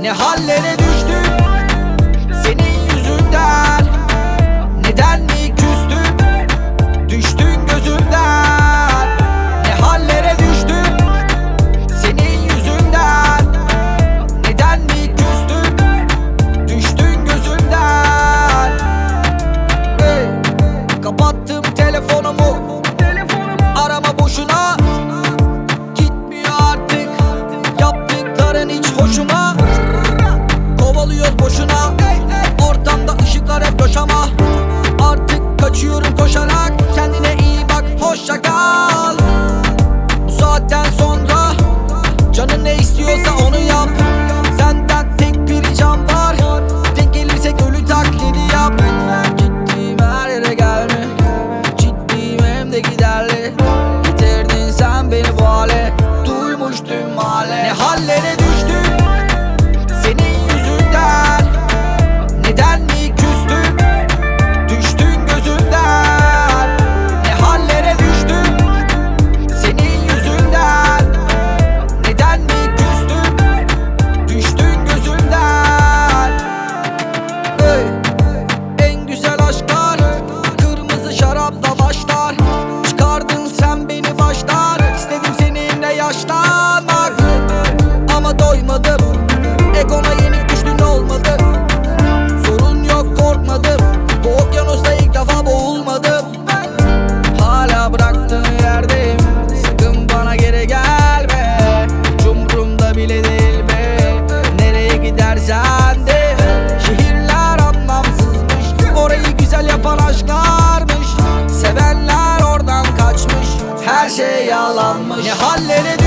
Ne hallere düştük Egona yenik düştün olmadı. Sorun yok korkmadım. Bu okyanusta ilk defa boğulmadım. Hala bıraktığın yerdeyim. Sakın bana geri gelme. Hiç umurumda bile değil be. Nereye gidersen de. Şehirler anlamsızmış. Orayı güzel yapan aşklarmış. Sevenler oradan kaçmış. Her şey yalanmış. Ne hallere